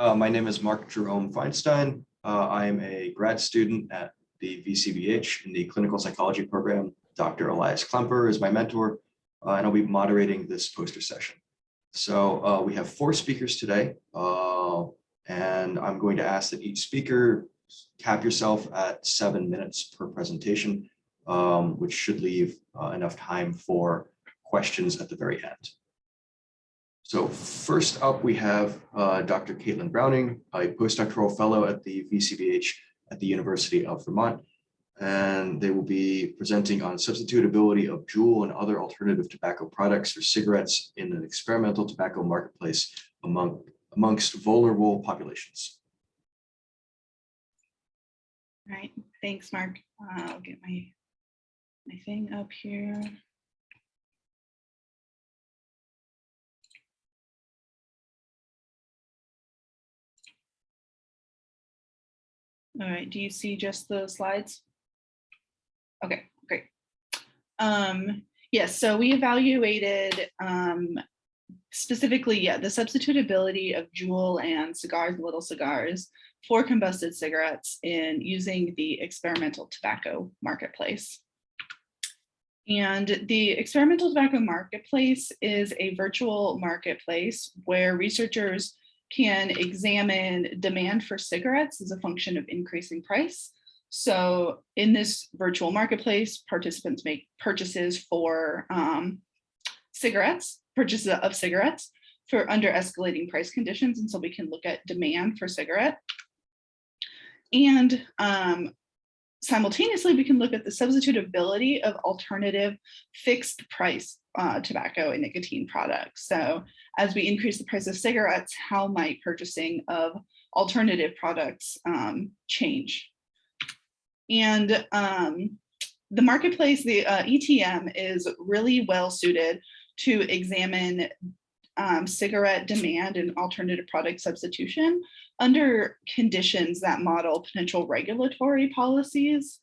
Uh, my name is Mark Jerome Feinstein. Uh, I am a grad student at the VCBH in the clinical psychology program. Dr. Elias Klemper is my mentor, uh, and I'll be moderating this poster session. So uh, we have four speakers today, uh, and I'm going to ask that each speaker cap yourself at seven minutes per presentation, um, which should leave uh, enough time for questions at the very end. So first up, we have uh, Dr. Caitlin Browning, a postdoctoral fellow at the VCBH at the University of Vermont. And they will be presenting on substitutability of Juul and other alternative tobacco products or cigarettes in an experimental tobacco marketplace among, amongst vulnerable populations. All right, thanks, Mark. Uh, I'll get my, my thing up here. All right, do you see just the slides? Okay, great. Um, yes, so we evaluated um, specifically, yeah, the substitutability of Juul and cigars, little cigars for combusted cigarettes in using the experimental tobacco marketplace. And the experimental tobacco marketplace is a virtual marketplace where researchers can examine demand for cigarettes as a function of increasing price. So in this virtual marketplace, participants make purchases for um, cigarettes, purchases of cigarettes for under escalating price conditions. And so we can look at demand for cigarette. And um, simultaneously, we can look at the substitutability of alternative fixed price uh, tobacco and nicotine products. So as we increase the price of cigarettes, how might purchasing of alternative products um, change? And um, the marketplace, the uh, ETM is really well suited to examine um, cigarette demand and alternative product substitution under conditions that model potential regulatory policies,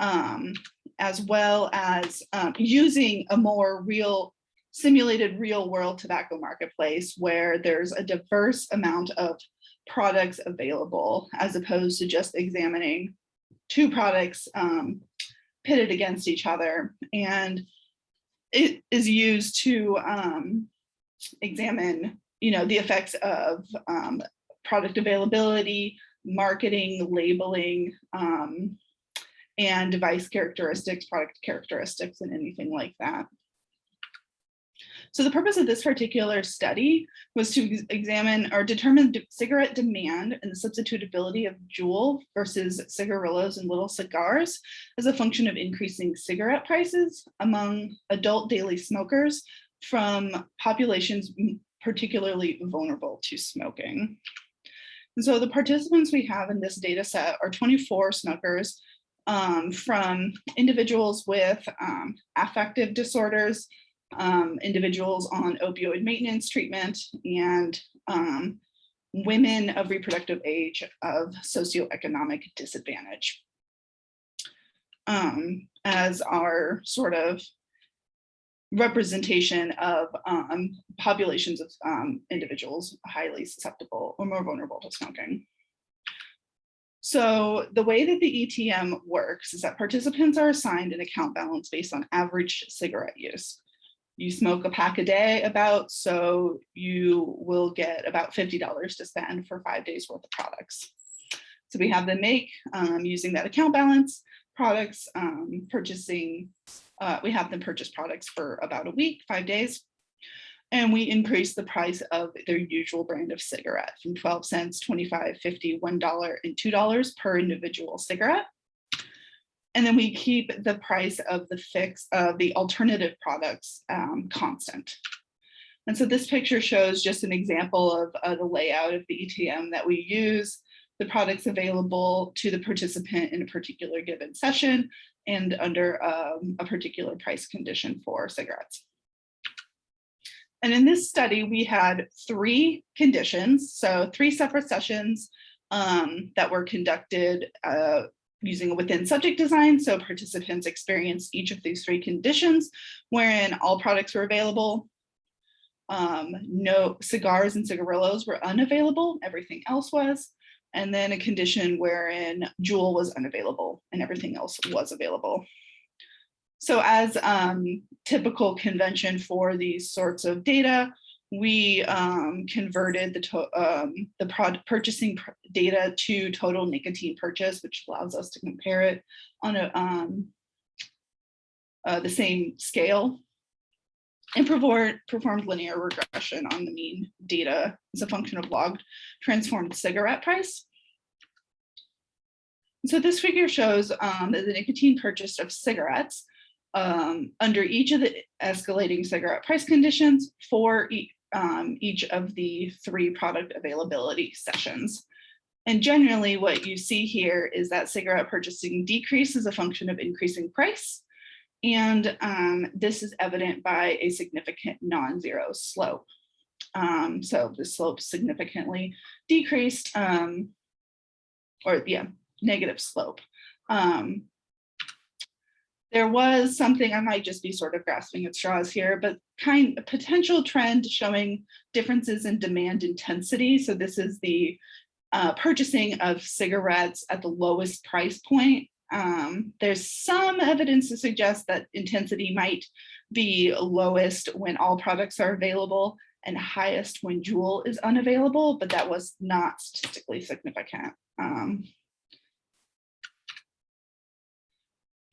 um, as well as um, using a more real simulated real world tobacco marketplace where there's a diverse amount of products available as opposed to just examining two products um, pitted against each other. And it is used to um, examine you know, the effects of um, product availability, marketing, labeling, um, and device characteristics, product characteristics, and anything like that. So the purpose of this particular study was to examine or determine cigarette demand and the substitutability of Juul versus cigarillos and little cigars as a function of increasing cigarette prices among adult daily smokers from populations particularly vulnerable to smoking. And so the participants we have in this data set are 24 smokers um, from individuals with um, affective disorders, um, individuals on opioid maintenance treatment, and um, women of reproductive age of socioeconomic disadvantage. Um, as our sort of representation of um, populations of um, individuals highly susceptible or more vulnerable to smoking. So the way that the ETM works is that participants are assigned an account balance based on average cigarette use. You smoke a pack a day about, so you will get about $50 to spend for five days worth of products. So we have them make, um, using that account balance, products, um, purchasing uh, we have them purchase products for about a week, five days. And we increase the price of their usual brand of cigarette from 12 cents, 25, 50, $1, and $2 per individual cigarette. And then we keep the price of the fix of the alternative products um, constant. And so this picture shows just an example of uh, the layout of the ETM that we use, the products available to the participant in a particular given session, and under um, a particular price condition for cigarettes. And in this study, we had three conditions, so three separate sessions um, that were conducted uh, using a within subject design. So participants experienced each of these three conditions wherein all products were available. um, no cigars and cigarillos were unavailable, everything else was. And then a condition wherein Juul was unavailable and everything else was available. So as um, typical convention for these sorts of data, we um, converted the um, the purchasing pr data to total nicotine purchase, which allows us to compare it on a um, uh, the same scale and performed linear regression on the mean data as a function of logged transformed cigarette price. So this figure shows um, that the nicotine purchase of cigarettes um, under each of the escalating cigarette price conditions for e um, each of the three product availability sessions. And generally what you see here is that cigarette purchasing decrease is a function of increasing price. And um, this is evident by a significant non-zero slope. Um, so the slope significantly decreased um, or yeah, negative slope. Um, there was something I might just be sort of grasping at straws here, but kind of potential trend showing differences in demand intensity. So this is the uh, purchasing of cigarettes at the lowest price point. Um, there's some evidence to suggest that intensity might be lowest when all products are available and highest when Juul is unavailable, but that was not statistically significant. Um,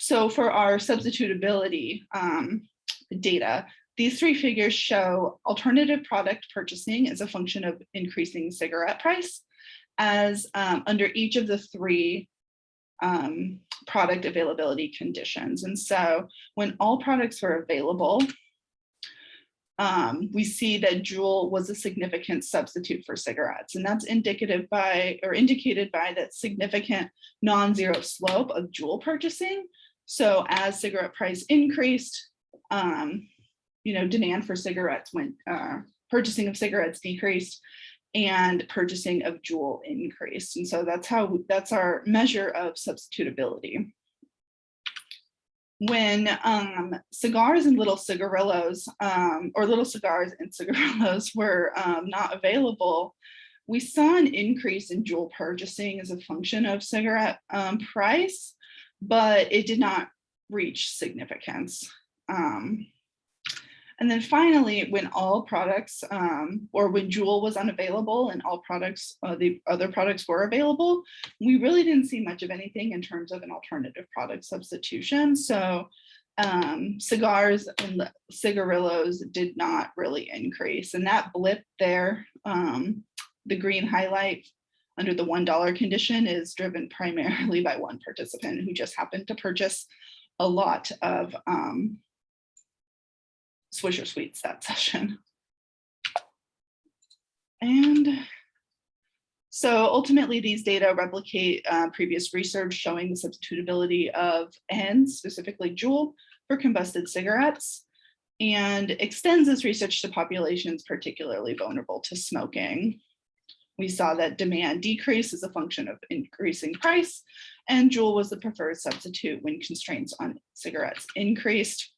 So for our substitutability um, data, these three figures show alternative product purchasing as a function of increasing cigarette price as um, under each of the three um, product availability conditions. And so when all products were available, um, we see that Juul was a significant substitute for cigarettes. And that's indicative by or indicated by that significant non-zero slope of Juul purchasing so as cigarette price increased, um, you know, demand for cigarettes went, uh, purchasing of cigarettes decreased and purchasing of Juul increased. And so that's how, that's our measure of substitutability. When um, cigars and little cigarillos um, or little cigars and cigarillos were um, not available, we saw an increase in Juul purchasing as a function of cigarette um, price but it did not reach significance. Um, and then finally, when all products um, or when Juul was unavailable and all products, uh, the other products were available, we really didn't see much of anything in terms of an alternative product substitution. So um, cigars and cigarillos did not really increase. And that blip there, um, the green highlight under the $1 condition is driven primarily by one participant who just happened to purchase a lot of um, Swisher Sweets that session. And so ultimately these data replicate uh, previous research showing the substitutability of ENDS, specifically Juul, for combusted cigarettes and extends this research to populations particularly vulnerable to smoking. We saw that demand decrease as a function of increasing price, and Juul was the preferred substitute when constraints on cigarettes increased.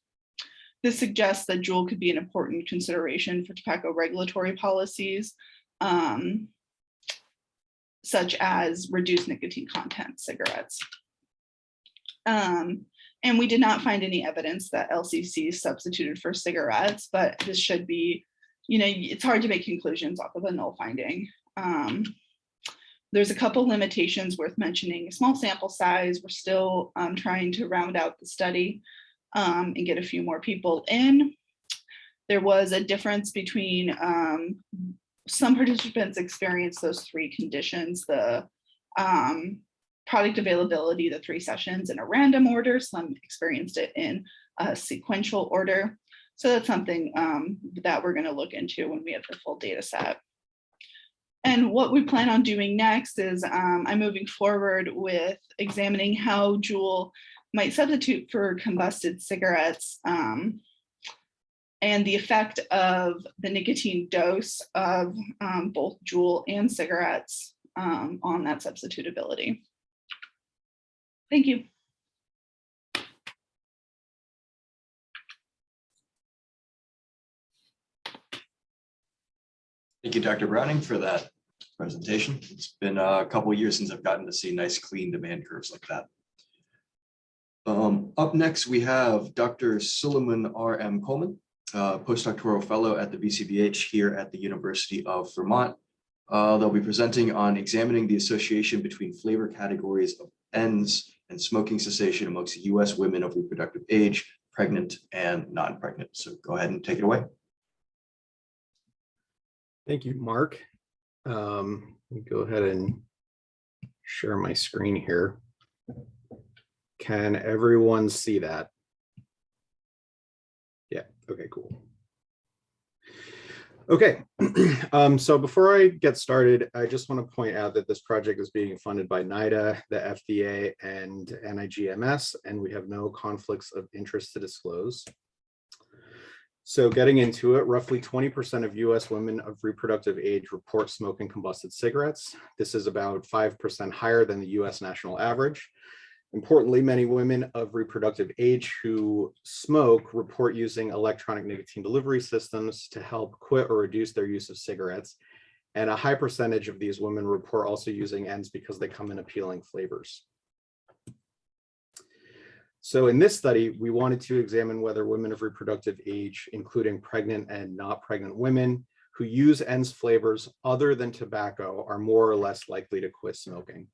This suggests that Juul could be an important consideration for tobacco regulatory policies, um, such as reduced nicotine content cigarettes. Um, and we did not find any evidence that LCC substituted for cigarettes, but this should be, you know, it's hard to make conclusions off of a null finding. Um, there's a couple limitations worth mentioning. A small sample size, we're still um, trying to round out the study um, and get a few more people in. There was a difference between um, some participants experienced those three conditions, the um, product availability, the three sessions in a random order, some experienced it in a sequential order. So that's something um, that we're gonna look into when we have the full data set. And what we plan on doing next is um, I'm moving forward with examining how Juul might substitute for combusted cigarettes um, and the effect of the nicotine dose of um, both Juul and cigarettes um, on that substitutability. Thank you. Thank you, Dr. Browning, for that presentation. It's been a couple years since I've gotten to see nice, clean demand curves like that. Um, up next, we have Dr. Sulamunn R. M. Coleman, uh, postdoctoral fellow at the VCBH here at the University of Vermont. Uh, they'll be presenting on examining the association between flavor categories of ENDS and smoking cessation amongst US women of reproductive age, pregnant and non-pregnant. So go ahead and take it away. Thank you, Mark. Um, go ahead and share my screen here. Can everyone see that? Yeah, okay, cool. Okay, um, so before I get started, I just want to point out that this project is being funded by NIDA, the FDA, and NIGMS, and we have no conflicts of interest to disclose. So getting into it, roughly 20% of US women of reproductive age report smoking combusted cigarettes. This is about 5% higher than the US national average. Importantly, many women of reproductive age who smoke report using electronic nicotine delivery systems to help quit or reduce their use of cigarettes. And a high percentage of these women report also using ends because they come in appealing flavors. So in this study, we wanted to examine whether women of reproductive age, including pregnant and not pregnant women who use ENDS flavors other than tobacco are more or less likely to quit smoking.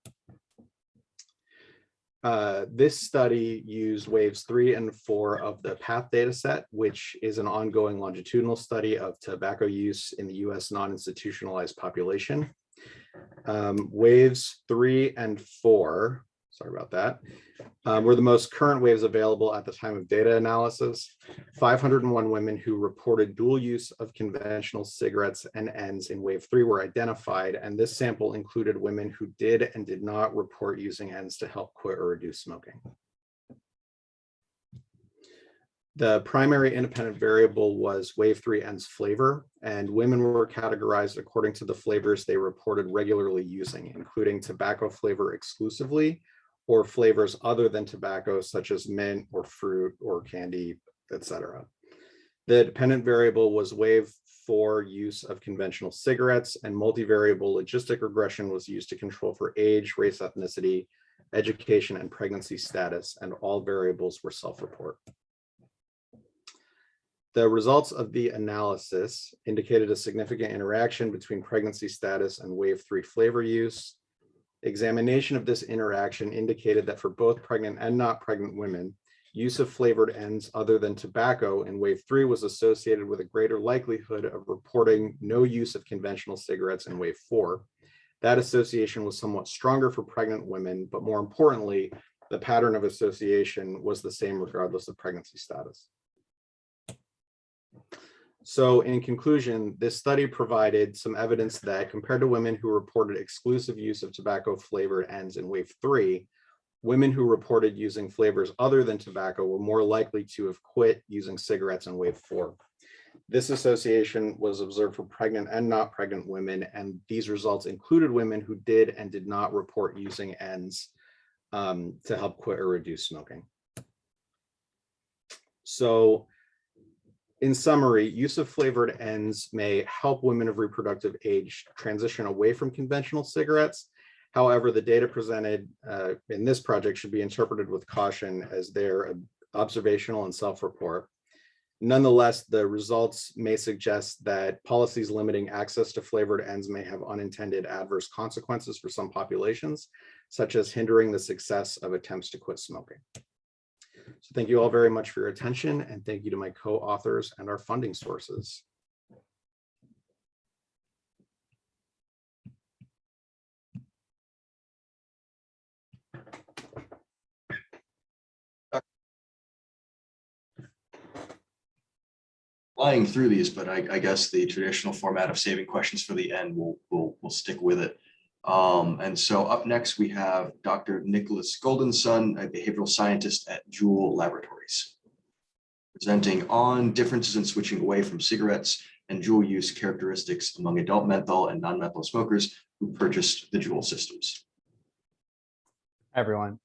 Uh, this study used waves three and four of the PATH data set, which is an ongoing longitudinal study of tobacco use in the US non-institutionalized population. Um, waves three and four sorry about that, um, were the most current waves available at the time of data analysis. 501 women who reported dual use of conventional cigarettes and ends in wave three were identified, and this sample included women who did and did not report using ends to help quit or reduce smoking. The primary independent variable was wave three ends flavor, and women were categorized according to the flavors they reported regularly using, including tobacco flavor exclusively, or flavors other than tobacco, such as mint or fruit or candy, etc. The dependent variable was wave four use of conventional cigarettes and multivariable logistic regression was used to control for age, race, ethnicity, education, and pregnancy status, and all variables were self-report. The results of the analysis indicated a significant interaction between pregnancy status and wave three flavor use, Examination of this interaction indicated that for both pregnant and not pregnant women, use of flavored ends other than tobacco in wave three was associated with a greater likelihood of reporting no use of conventional cigarettes in wave four. That association was somewhat stronger for pregnant women, but more importantly, the pattern of association was the same regardless of pregnancy status. So in conclusion, this study provided some evidence that compared to women who reported exclusive use of tobacco flavored ends in wave three, women who reported using flavors other than tobacco were more likely to have quit using cigarettes in wave four. This association was observed for pregnant and not pregnant women, and these results included women who did and did not report using ends um, to help quit or reduce smoking. So in summary, use of flavored ends may help women of reproductive age transition away from conventional cigarettes. However, the data presented uh, in this project should be interpreted with caution as they're observational and self-report. Nonetheless, the results may suggest that policies limiting access to flavored ends may have unintended adverse consequences for some populations, such as hindering the success of attempts to quit smoking. So thank you all very much for your attention and thank you to my co-authors and our funding sources. Flying through these, but I, I guess the traditional format of saving questions for the end will will will stick with it. Um, and so up next, we have Dr. Nicholas Goldenson, a behavioral scientist at Juul Laboratories. Presenting on differences in switching away from cigarettes and Juul use characteristics among adult menthol and non-menthol smokers who purchased the Juul systems. Hi, everyone.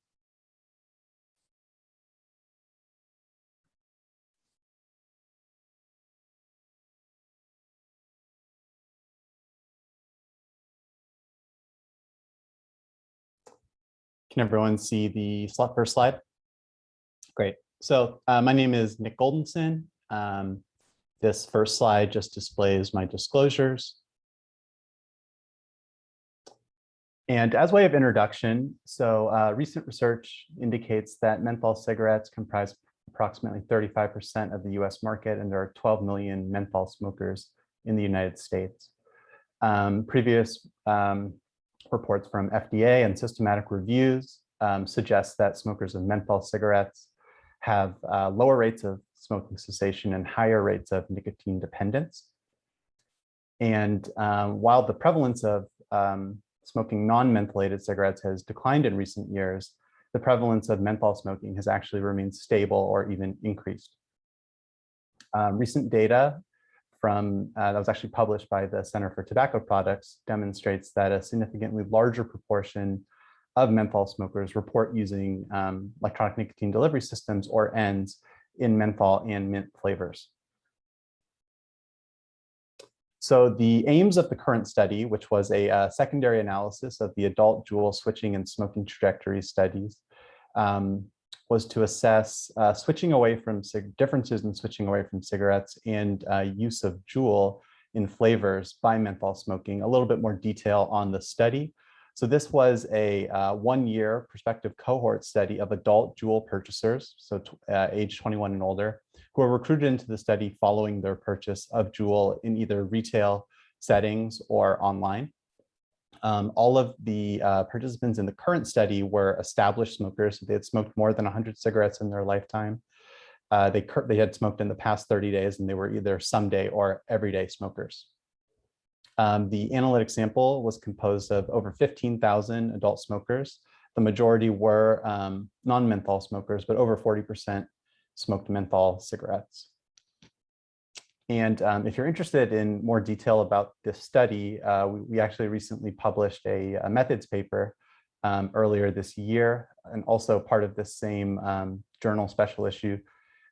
Can everyone see the first slide? Great. So uh, my name is Nick Goldenson. Um, This first slide just displays my disclosures. And as way of introduction, so uh, recent research indicates that menthol cigarettes comprise approximately 35% of the US market, and there are 12 million menthol smokers in the United States. Um, previous um, reports from FDA and systematic reviews um, suggest that smokers of menthol cigarettes have uh, lower rates of smoking cessation and higher rates of nicotine dependence. And um, while the prevalence of um, smoking non-mentholated cigarettes has declined in recent years, the prevalence of menthol smoking has actually remained stable or even increased. Um, recent data from uh, that was actually published by the Center for Tobacco Products demonstrates that a significantly larger proportion of menthol smokers report using um, electronic nicotine delivery systems or ENDS in menthol and mint flavors. So the aims of the current study, which was a uh, secondary analysis of the adult juul switching and smoking trajectory studies, um, was to assess uh, switching away from differences in switching away from cigarettes and uh, use of juul in flavors by menthol smoking, a little bit more detail on the study. So this was a uh, one-year prospective cohort study of adult juul purchasers, so uh, age 21 and older, who were recruited into the study following their purchase of juul in either retail settings or online. Um, all of the uh, participants in the current study were established smokers. They had smoked more than 100 cigarettes in their lifetime. Uh, they, they had smoked in the past 30 days and they were either someday or everyday smokers. Um, the analytic sample was composed of over 15,000 adult smokers. The majority were um, non-menthol smokers, but over 40% smoked menthol cigarettes. And um, if you're interested in more detail about this study, uh, we, we, actually recently published a, a methods paper um, earlier this year, and also part of this same um, journal special issue,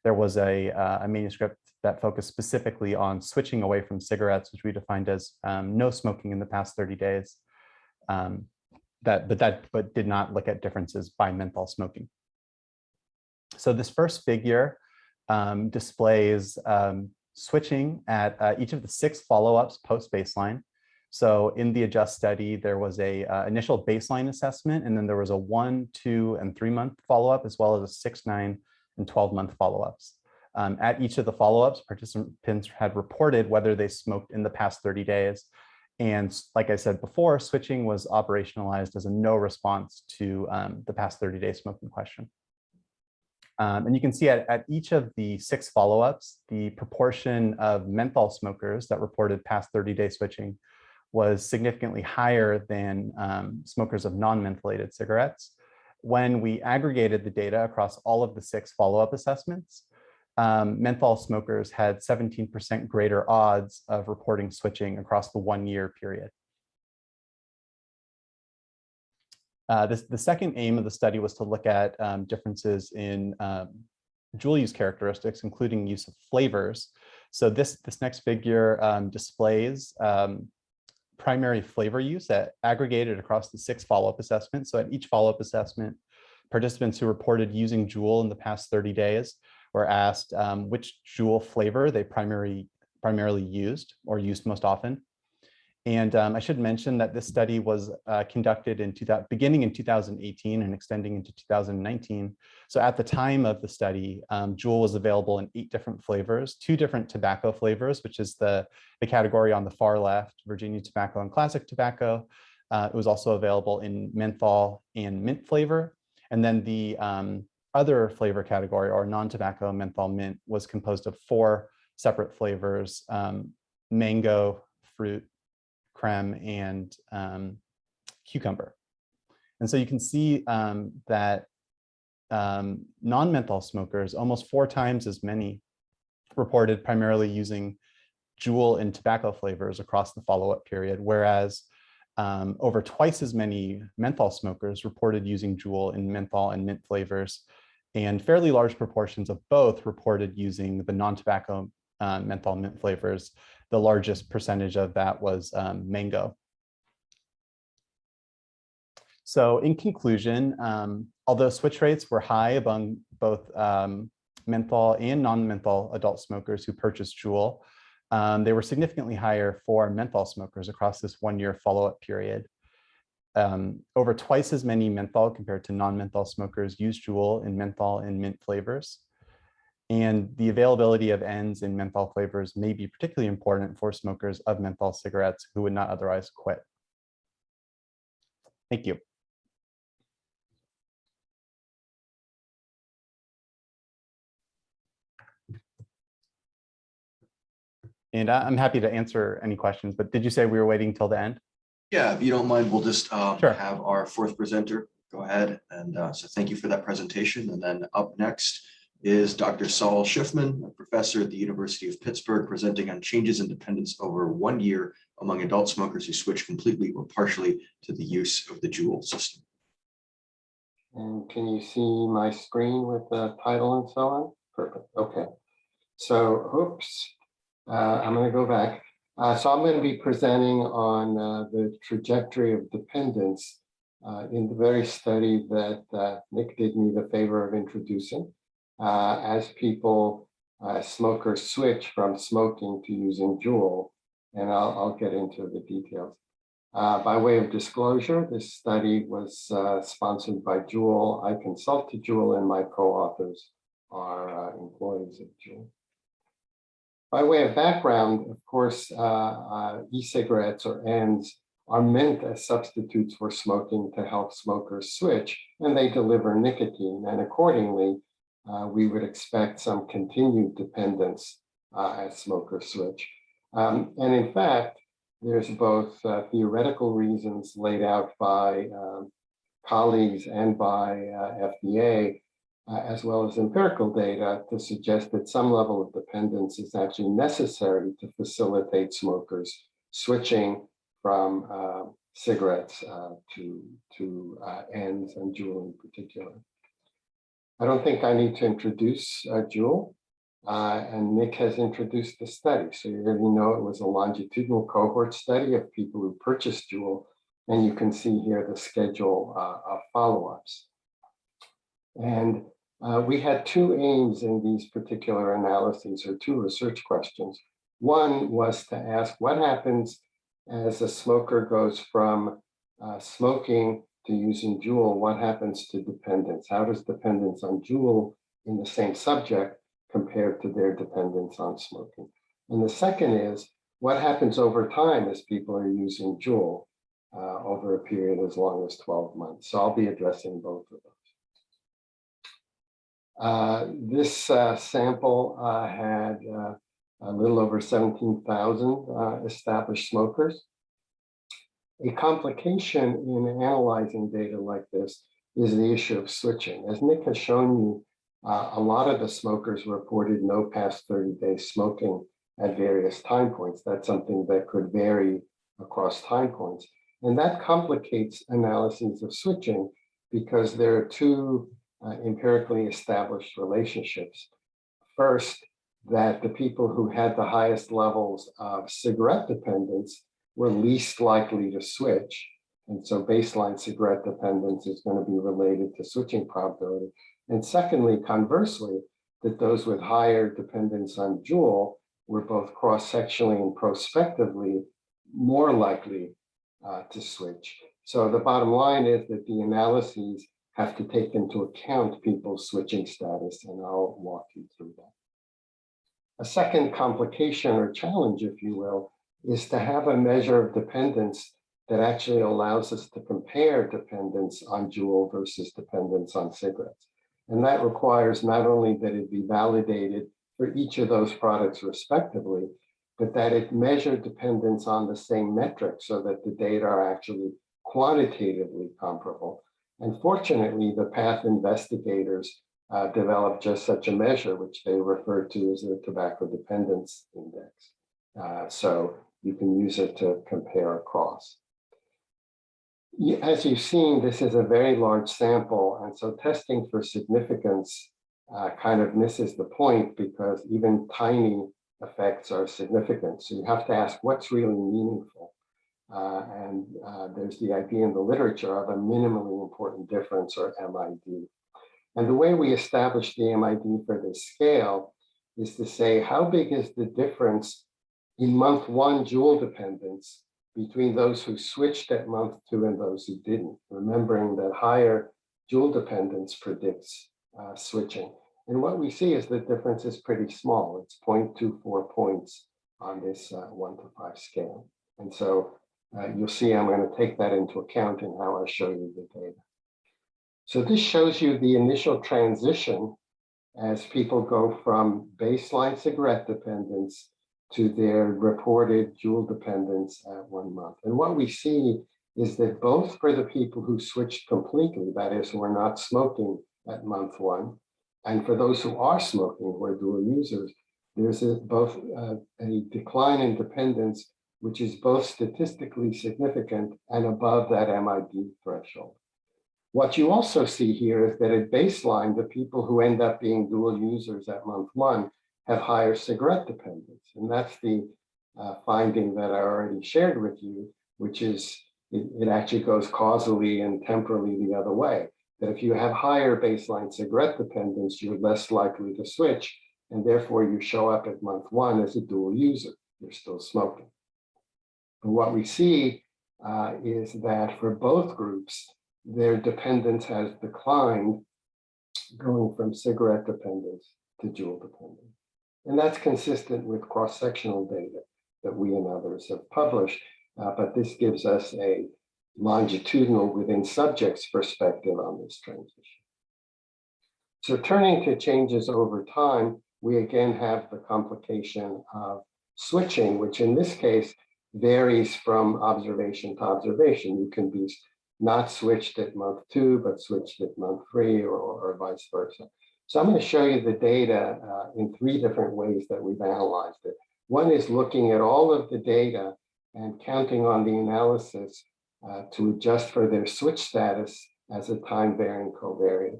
there was a, uh, a, manuscript that focused specifically on switching away from cigarettes, which we defined as um, no smoking in the past 30 days, um, that, but that but did not look at differences by menthol smoking. So this first figure um, displays switching at uh, each of the six follow-ups post-baseline. So in the adjust study, there was a uh, initial baseline assessment, and then there was a one, two, and three month follow-up, as well as a six, nine, and 12 month follow-ups. Um, at each of the follow-ups, participants had reported whether they smoked in the past 30 days. And like I said before, switching was operationalized as a no response to um, the past 30 day smoking question. Um, and you can see at, at each of the six follow-ups, the proportion of menthol smokers that reported past 30-day switching was significantly higher than um, smokers of non-mentholated cigarettes. When we aggregated the data across all of the six follow-up assessments, um, menthol smokers had 17% greater odds of reporting switching across the one-year period. Uh, this, the second aim of the study was to look at um, differences in um, juul use characteristics, including use of flavors. So this, this next figure um, displays um, primary flavor use that aggregated across the six follow-up assessments. So at each follow-up assessment, participants who reported using juul in the past 30 days were asked um, which juul flavor they primary, primarily used or used most often. And um, I should mention that this study was uh, conducted in beginning in 2018 and extending into 2019. So at the time of the study, um, Juul was available in eight different flavors, two different tobacco flavors, which is the, the category on the far left, Virginia tobacco and classic tobacco. Uh, it was also available in menthol and mint flavor. And then the um, other flavor category or non-tobacco menthol mint was composed of four separate flavors, um, mango, fruit, creme and um, cucumber. And so you can see um, that um, non-menthol smokers, almost four times as many reported primarily using juul and tobacco flavors across the follow-up period, whereas um, over twice as many menthol smokers reported using juul in menthol and mint flavors, and fairly large proportions of both reported using the non-tobacco uh, menthol mint flavors the largest percentage of that was um, mango. So in conclusion, um, although switch rates were high among both um, menthol and non-menthol adult smokers who purchased Juul, um, they were significantly higher for menthol smokers across this one-year follow-up period. Um, over twice as many menthol compared to non-menthol smokers used Juul in menthol and mint flavors. And the availability of ends in menthol flavors may be particularly important for smokers of menthol cigarettes who would not otherwise quit. Thank you. And I'm happy to answer any questions, but did you say we were waiting till the end? Yeah, if you don't mind, we'll just um, Sure. have our fourth presenter go ahead. And uh, so thank you for that presentation. And then up next is Dr. Saul Shiffman, a professor at the University of Pittsburgh, presenting on changes in dependence over one year among adult smokers who switch completely or partially to the use of the Juul system. And can you see my screen with the title and so on? Perfect, okay. So, oops, uh, I'm gonna go back. Uh, so I'm gonna be presenting on uh, the trajectory of dependence uh, in the very study that uh, Nick did me the favor of introducing. Uh, as people, uh, smokers switch from smoking to using Juul, and I'll, I'll get into the details. Uh, by way of disclosure, this study was uh, sponsored by Juul. I consulted Juul and my co-authors are uh, employees of Juul. By way of background, of course, uh, e-cigarettes or ends are meant as substitutes for smoking to help smokers switch, and they deliver nicotine. And accordingly, uh, we would expect some continued dependence uh, as smokers switch. Um, and in fact, there's both uh, theoretical reasons laid out by um, colleagues and by uh, FDA, uh, as well as empirical data to suggest that some level of dependence is actually necessary to facilitate smokers switching from uh, cigarettes to, to ends and Juul in particular. I don't think I need to introduce uh, Juul. Uh, and Nick has introduced the study. So you already know it was a longitudinal cohort study of people who purchased Juul, And you can see here the schedule uh, of follow-ups. And uh, we had two aims in these particular analyses or two research questions. One was to ask what happens as a smoker goes from uh, smoking to using Juul, what happens to dependence? How does dependence on Juul in the same subject compared to their dependence on smoking. And the second is what happens over time as people are using Juul uh, over a period as long as 12 months. So I'll be addressing both of those. Uh, this uh, sample uh, had uh, a little over 17,000 uh, established smokers. A complication in analyzing data like this is the issue of switching. As Nick has shown you, uh, a lot of the smokers reported no past 30 days smoking at various time points. That's something that could vary across time points. And that complicates analyses of switching because there are two uh, empirically established relationships. First, that the people who had the highest levels of cigarette dependence were least likely to switch. And so baseline cigarette dependence is going to be related to switching probability. And secondly, conversely, that those with higher dependence on Juul were both cross-sectionally and prospectively more likely uh, to switch. So the bottom line is that the analyses have to take into account people's switching status, and I'll walk you through that. A second complication or challenge, if you will, is to have a measure of dependence that actually allows us to compare dependence on Juul versus dependence on cigarettes. And that requires not only that it be validated for each of those products respectively, but that it measure dependence on the same metric so that the data are actually quantitatively comparable. And fortunately, the PATH investigators uh, developed just such a measure, which they refer to as the Tobacco Dependence Index. Uh, so you can use it to compare across. As you've seen, this is a very large sample, and so testing for significance uh, kind of misses the point because even tiny effects are significant. So you have to ask what's really meaningful. Uh, and uh, there's the idea in the literature of a minimally important difference or MID. And the way we establish the MID for this scale is to say how big is the difference in month one Juul dependence between those who switched at month two and those who didn't, remembering that higher Juul dependence predicts uh, switching. And what we see is the difference is pretty small. It's 0.24 points on this uh, one to five scale. And so uh, you'll see I'm going to take that into account in how I show you the data. So this shows you the initial transition as people go from baseline cigarette dependence to their reported Juul dependence at one month. And what we see is that both for the people who switched completely, that is, who are not smoking at month one, and for those who are smoking, who are dual users, there's a, both uh, a decline in dependence, which is both statistically significant and above that MID threshold. What you also see here is that at baseline, the people who end up being dual users at month one have higher cigarette dependence. And that's the uh, finding that I already shared with you, which is it, it actually goes causally and temporally the other way. That if you have higher baseline cigarette dependence, you're less likely to switch. And therefore you show up at month one as a dual user, you're still smoking. And what we see uh, is that for both groups, their dependence has declined going from cigarette dependence to Juul dependence. And that's consistent with cross-sectional data that we and others have published, uh, but this gives us a longitudinal within subjects perspective on this transition. So turning to changes over time, we again have the complication of switching, which in this case varies from observation to observation. You can be not switched at month two, but switched at month three or, or vice versa. So I'm going to show you the data uh, in three different ways that we've analyzed it. One is looking at all of the data and counting on the analysis uh, to adjust for their switch status as a time varying covariate.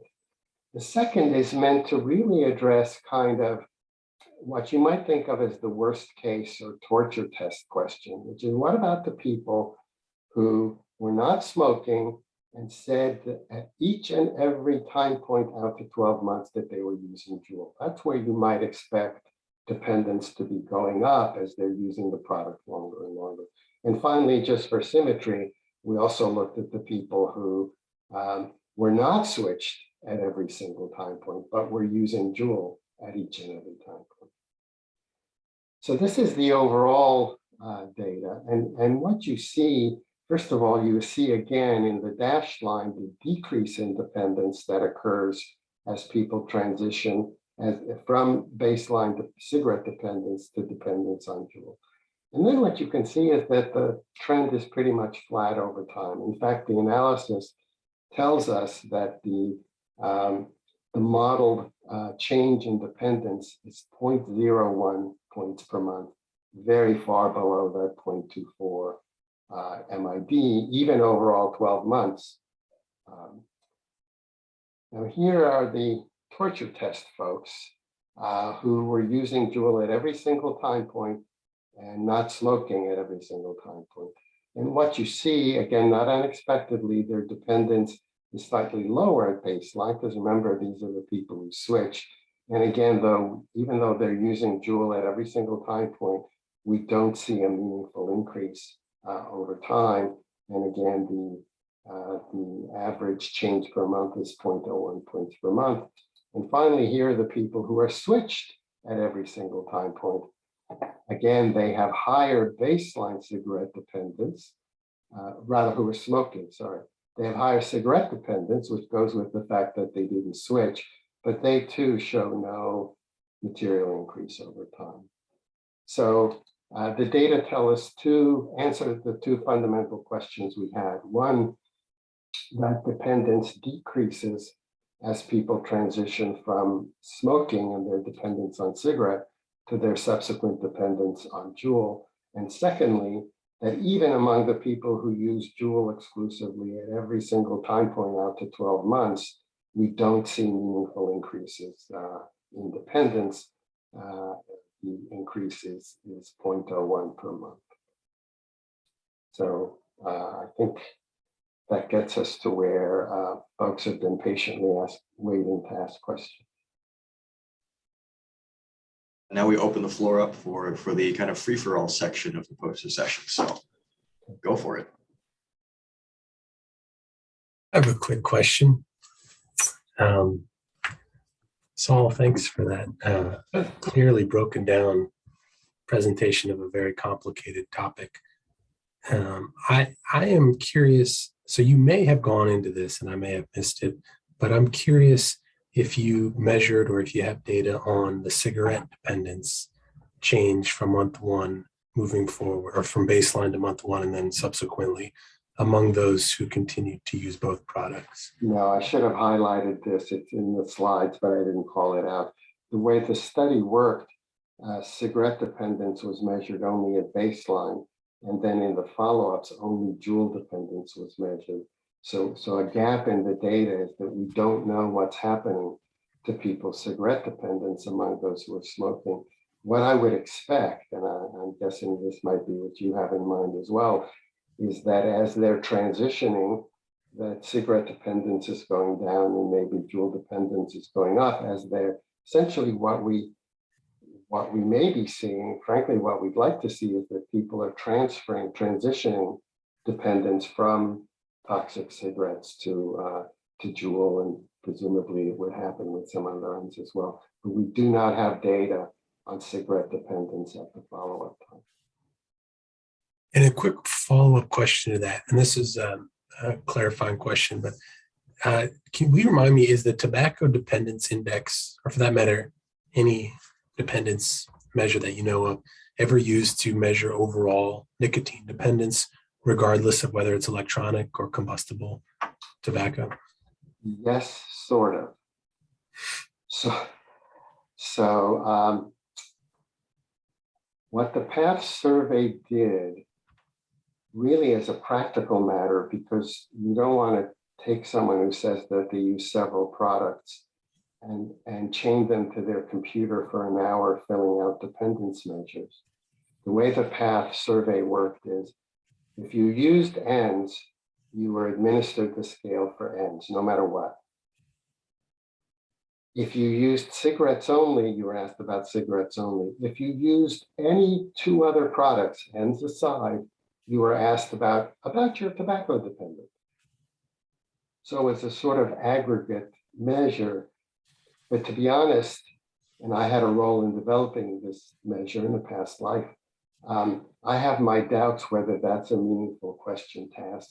The second is meant to really address kind of what you might think of as the worst case or torture test question, which is what about the people who were not smoking and said at each and every time point out to 12 months that they were using Juul. That's where you might expect dependence to be going up as they're using the product longer and longer. And finally, just for symmetry, we also looked at the people who um, were not switched at every single time point, but were using Juul at each and every time point. So this is the overall uh, data. And, and what you see First of all, you see again in the dashed line the decrease in dependence that occurs as people transition as, from baseline to cigarette dependence to dependence on Juul. And then what you can see is that the trend is pretty much flat over time. In fact, the analysis tells us that the, um, the modeled uh, change in dependence is 0.01 points per month, very far below that 0.24 uh, MID, even overall 12 months. Um, now here are the torture test folks uh, who were using Juul at every single time point and not smoking at every single time point. And what you see, again, not unexpectedly, their dependence is slightly lower at baseline, because remember, these are the people who switch. And again, though, even though they're using Juul at every single time point, we don't see a meaningful increase uh, over time. And again, the, uh, the average change per month is 0.01 points per month. And finally, here are the people who are switched at every single time point. Again, they have higher baseline cigarette dependence, uh, rather who are smoking, sorry. They have higher cigarette dependence, which goes with the fact that they didn't switch, but they too show no material increase over time. So uh, the data tell us to answer the two fundamental questions we had. One, that dependence decreases as people transition from smoking and their dependence on cigarette to their subsequent dependence on Juul. And secondly, that even among the people who use Juul exclusively at every single time point out to 12 months, we don't see meaningful increases uh, in dependence uh, the increase is, is 0.01 per month. So uh, I think that gets us to where uh, folks have been patiently asked, waiting to ask questions. Now we open the floor up for, for the kind of free-for-all section of the poster session, so go for it. I have a quick question. Um, Saul, thanks for that uh, clearly broken down presentation of a very complicated topic. Um, I, I am curious, so you may have gone into this and I may have missed it, but I'm curious if you measured or if you have data on the cigarette dependence change from month one moving forward or from baseline to month one and then subsequently among those who continue to use both products. No, I should have highlighted this. It's in the slides, but I didn't call it out. The way the study worked, uh, cigarette dependence was measured only at baseline. And then in the follow-ups, only Juul dependence was measured. So, so a gap in the data is that we don't know what's happening to people's cigarette dependence among those who are smoking. What I would expect, and I, I'm guessing this might be what you have in mind as well, is that as they're transitioning, that cigarette dependence is going down and maybe Juul dependence is going up as they're essentially what we what we may be seeing, frankly, what we'd like to see is that people are transferring, transitioning dependence from toxic cigarettes to uh, to Juul, and presumably it would happen with some other ones as well. But we do not have data on cigarette dependence at the follow-up time. And a quick follow-up question to that, and this is um, a clarifying question, but uh, can we remind me, is the tobacco dependence index, or for that matter, any dependence measure that you know of, ever used to measure overall nicotine dependence, regardless of whether it's electronic or combustible tobacco? Yes, sort of. So, so um, what the PATH survey did really as a practical matter, because you don't want to take someone who says that they use several products and, and chain them to their computer for an hour filling out dependence measures. The way the PATH survey worked is if you used ENDS, you were administered the scale for ENDS, no matter what. If you used cigarettes only, you were asked about cigarettes only. If you used any two other products, ENDS aside, you were asked about, about your tobacco dependence. So it's a sort of aggregate measure. But to be honest, and I had a role in developing this measure in a past life, um, I have my doubts whether that's a meaningful question to ask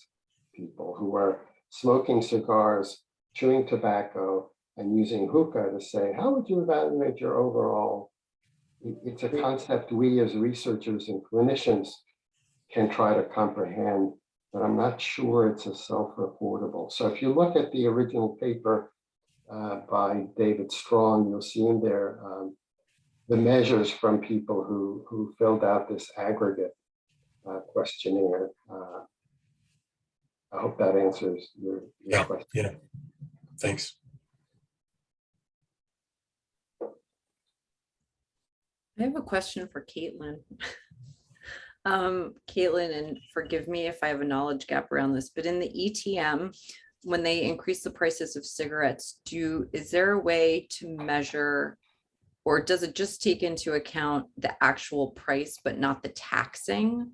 people who are smoking cigars, chewing tobacco, and using hookah to say, how would you evaluate your overall? It's a concept we as researchers and clinicians can try to comprehend, but I'm not sure it's a self-reportable. So if you look at the original paper uh, by David Strong, you'll see in there um, the measures from people who, who filled out this aggregate uh, questionnaire. Uh, I hope that answers your, your Yeah, question. yeah. Thanks. I have a question for Caitlin. Um, Caitlin, and forgive me if I have a knowledge gap around this, but in the ETM, when they increase the prices of cigarettes, do, is there a way to measure? Or does it just take into account the actual price, but not the taxing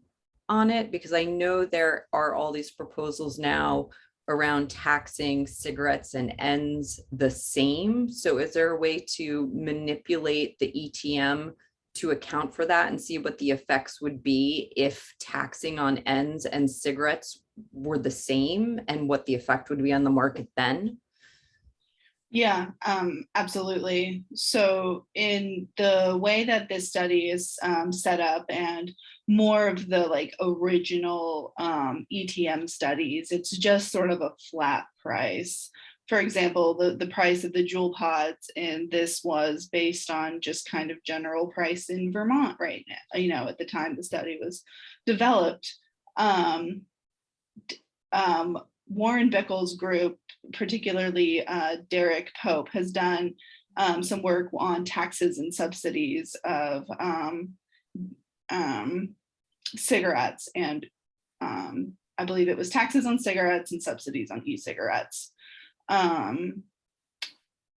on it? Because I know there are all these proposals now around taxing cigarettes and ENDS the same. So is there a way to manipulate the ETM to account for that and see what the effects would be if taxing on ENDS and cigarettes were the same and what the effect would be on the market then? Yeah, um, absolutely. So in the way that this study is um, set up and more of the like original um, ETM studies, it's just sort of a flat price. For example, the, the price of the Juul pods and this was based on just kind of general price in Vermont right now, you know, at the time the study was developed. Um, um, Warren Bickel's group, particularly uh, Derek Pope, has done um, some work on taxes and subsidies of um, um, cigarettes and um, I believe it was taxes on cigarettes and subsidies on e-cigarettes. Um,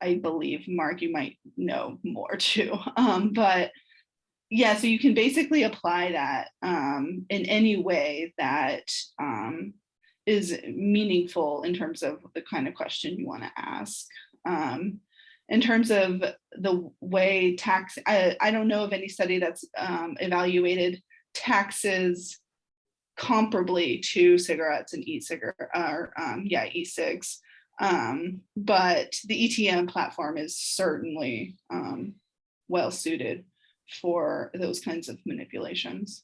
I believe, Mark, you might know more too, um, but yeah, so you can basically apply that um, in any way that um, is meaningful in terms of the kind of question you want to ask. Um, in terms of the way tax, I, I don't know of any study that's um, evaluated taxes comparably to cigarettes and e-cigarette, or um, yeah, e-cigs. Um, but the ETM platform is certainly um, well suited for those kinds of manipulations.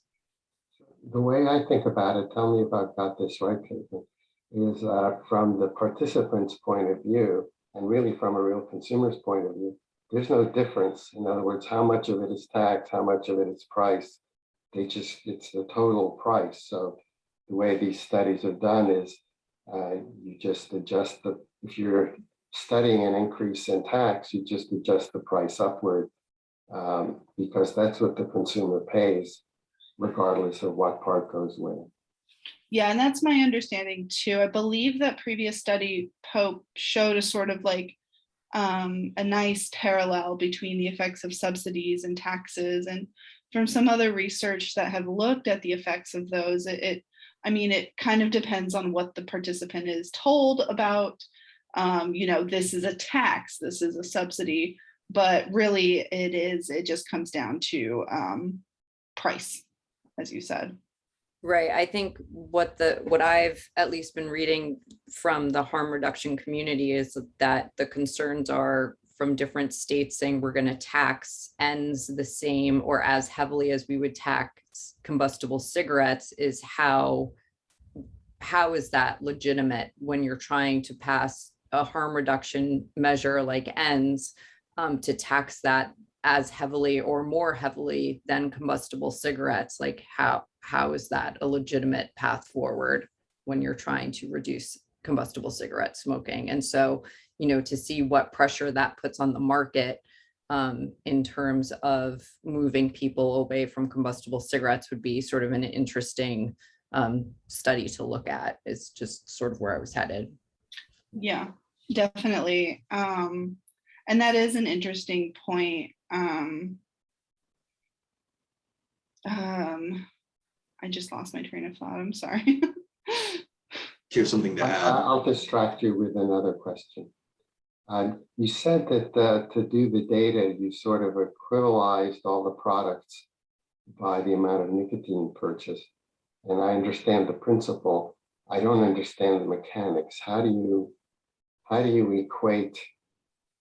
The way I think about it, tell me if I've got this right, Caitlin, is uh, from the participant's point of view, and really from a real consumer's point of view, there's no difference. In other words, how much of it is taxed, how much of it is priced. They just, it's the total price. So the way these studies are done is uh, you just adjust the, if you're studying an increase in tax, you just adjust the price upward um, because that's what the consumer pays regardless of what part goes when. Yeah, and that's my understanding too. I believe that previous study Pope showed a sort of like um, a nice parallel between the effects of subsidies and taxes and from some other research that have looked at the effects of those, it, it I mean, it kind of depends on what the participant is told about, um, you know, this is a tax, this is a subsidy, but really it is, it just comes down to um, price, as you said. Right, I think what the, what I've at least been reading from the harm reduction community is that the concerns are from different states saying we're gonna tax ENDS the same or as heavily as we would tax combustible cigarettes is how, how is that legitimate when you're trying to pass a harm reduction measure like ENDS um, to tax that as heavily or more heavily than combustible cigarettes, like how, how is that a legitimate path forward when you're trying to reduce combustible cigarette smoking? And so, you know, to see what pressure that puts on the market um, in terms of moving people away from combustible cigarettes would be sort of an interesting um, study to look at is just sort of where I was headed. Yeah, definitely. Um, and that is an interesting point. Um, um, I just lost my train of thought. I'm sorry. Do you have something to I- add? I'll distract you with another question. Um, You said that uh, to do the data, you sort of equivalized all the products by the amount of nicotine purchased. And I understand the principle. I don't understand the mechanics. How do you, how do you equate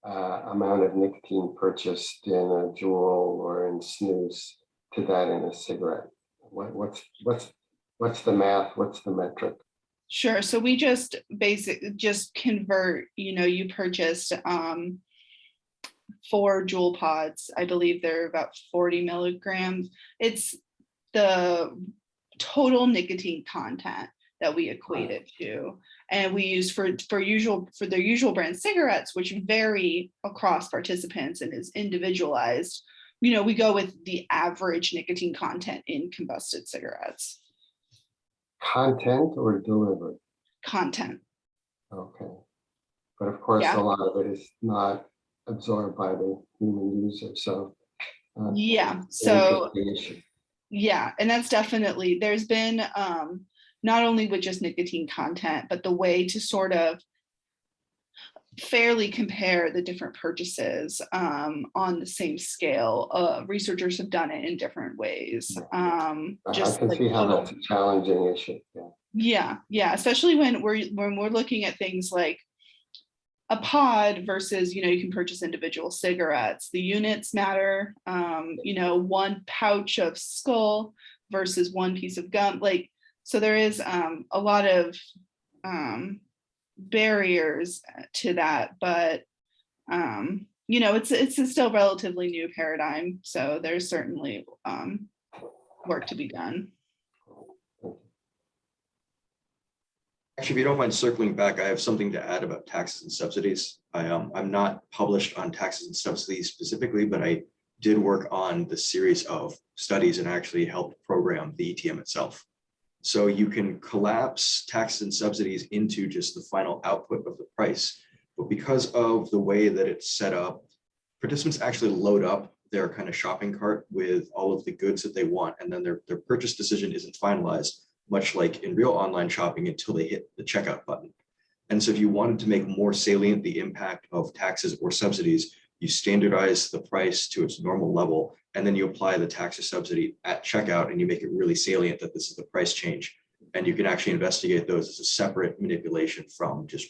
uh, amount of nicotine purchased in a Juul or in snus to that in a cigarette? What, what's, what's, what's the math? What's the metric? Sure. So we just basic, just convert, you know, you purchased um, four Juul pods. I believe they're about 40 milligrams. It's the total nicotine content that we equate it to. And we use for, for usual, for their usual brand cigarettes, which vary across participants and is individualized. You know, we go with the average nicotine content in combusted cigarettes, Content or delivery? content. Okay. But of course, Yeah. a lot of it is not absorbed by the human user, so. uh, Yeah, so. Yeah, and that's definitely, there's been um, not only with just nicotine content, but the way to sort of fairly compare the different purchases um, on the same scale. Uh, researchers have done it in different ways. Um, I I just can like see how that's a challenging issue, yeah. yeah, yeah, especially when we're when we're looking at things like a pod versus, you know, you can purchase individual cigarettes. The units matter. Um, you know, one pouch of Skoal versus one piece of gum. Like, so there is um, a lot of um, barriers to that, but um, you know, it's it's a still relatively new paradigm. So there's certainly um, work to be done. Actually, if you don't mind circling back, I have something to add about taxes and subsidies. I, um, I'm not published on taxes and subsidies specifically, but I did work on the series of studies and actually helped program the ETM itself. So you can collapse taxes and subsidies into just the final output of the price. But because of the way that it's set up, participants actually load up their kind of shopping cart with all of the goods that they want, and then their, their purchase decision isn't finalized, much like in real online shopping until they hit the checkout button. And so if you wanted to make more salient the impact of taxes or subsidies, you standardize the price to its normal level, and then you apply the tax or subsidy at checkout, and you make it really salient that this is the price change. And you can actually investigate those as a separate manipulation from just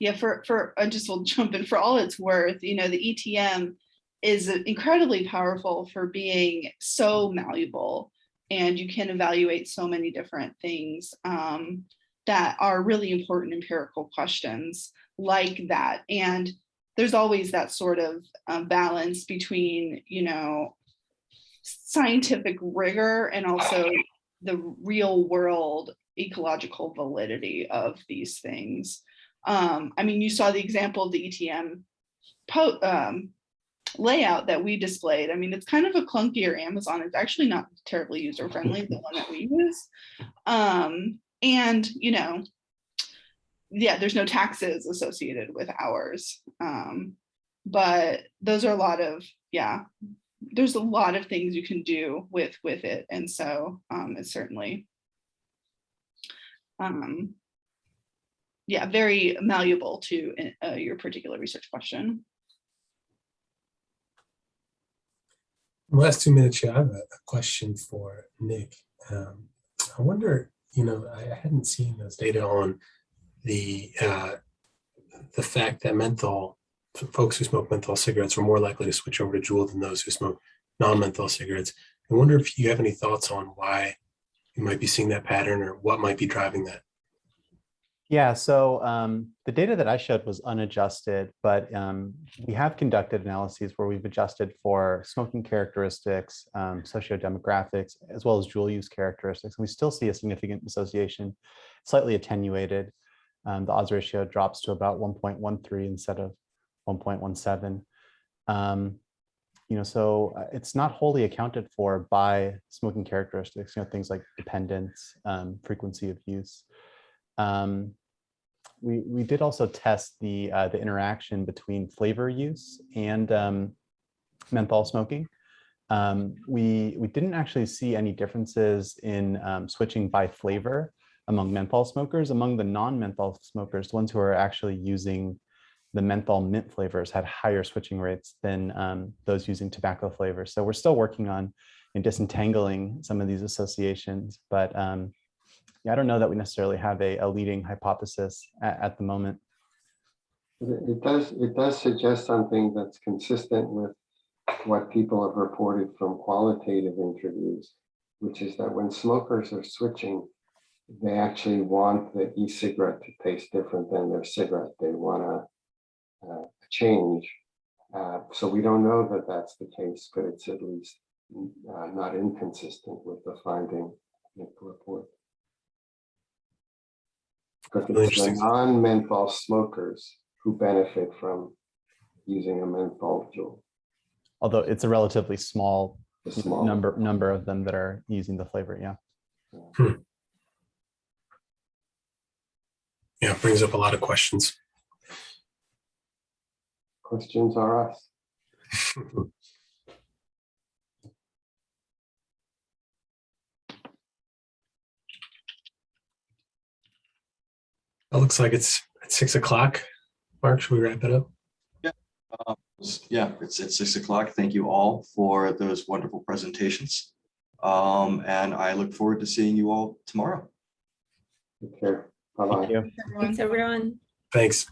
Yeah, for, for, I just will jump in, for all it's worth, you know, the ETM is incredibly powerful for being so malleable. And you can evaluate so many different things um, that are really important empirical questions like that. And there's always that sort of um, balance between, you know, scientific rigor and also the real world ecological validity of these things. Um, I mean, you saw the example of the ETM um, layout that we displayed. I mean, it's kind of a clunkier Amazon. It's actually not terribly user friendly, the one that we use. Um, and, you know, yeah, there's no taxes associated with ours. Um, but those are a lot of, yeah, there's a lot of things you can do with with it. And so um, it's certainly, um, yeah, very malleable to uh, your particular research question. Last two minutes, yeah, I have a a question for Nick. Um, I wonder, you know, I I hadn't seen those data on the uh, the fact that menthol, folks who smoke menthol cigarettes are more likely to switch over to Juul than those who smoke non-menthol cigarettes. I wonder if you have any thoughts on why you might be seeing that pattern or what might be driving that. Yeah, so um, the data that I showed was unadjusted, but um, we have conducted analyses where we've adjusted for smoking characteristics, um, sociodemographics, as well as dual use characteristics. And we still see a significant association, slightly attenuated. Um, the odds ratio drops to about 1.13 instead of 1.17. Um, you know, so uh, it's not wholly accounted for by smoking characteristics, you know, things like dependence, um, frequency of use. Um, we, we did also test the, uh, the interaction between flavor use and um, menthol smoking. Um, we, we didn't actually see any differences in um, switching by flavor among menthol smokers. Among the non-menthol smokers, the ones who are actually using the menthol mint flavors had higher switching rates than um, those using tobacco flavors. So we're still working on in disentangling some of these associations, but um, yeah, I don't know that we necessarily have a, a leading hypothesis at, at the moment. It does, it does suggest something that's consistent with what people have reported from qualitative interviews, which is that when smokers are switching, they actually want the e-cigarette to taste different than their cigarette. They want to a change. Uh, so we don't know that that's the case, but it's at least uh, not inconsistent with the finding in the report. Because Really it's the non-menthol smokers who benefit from using a menthol Juul. Although it's a relatively small the small number number of them that are using the flavor. Yeah. Yeah, hmm. it brings up a lot of questions. Questions are us. It looks like it's at six o'clock. Mark, should we wrap it up? Um, Yeah, it's at six o'clock. Thank you all for those wonderful presentations. Um, and I look forward to seeing you all tomorrow. Take care. Bye-bye. Thank you. Thanks, everyone. Thanks.